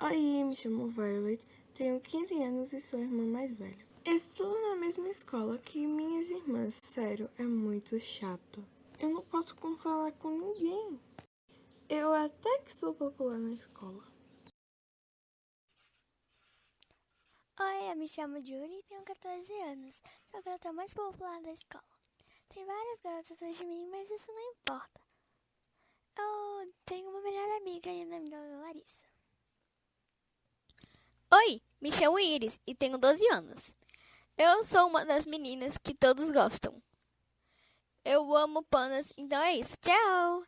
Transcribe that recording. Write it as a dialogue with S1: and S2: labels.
S1: Oi, me chamo Violet, tenho 15 anos e sou a irmã mais velha. Estudo na mesma escola que minhas irmãs, sério, é muito chato. Eu não posso falar com ninguém. Eu até que sou popular na escola.
S2: Oi, eu me chamo Julie e tenho 14 anos. Sou a garota mais popular da escola. Tem várias garotas atrás de mim, mas isso não importa. Eu tenho uma melhor amiga e o nome dela é Larissa.
S3: Oi, me chamo Iris e tenho 12 anos. Eu sou uma das meninas que todos gostam. Eu amo panas, então é isso. Tchau!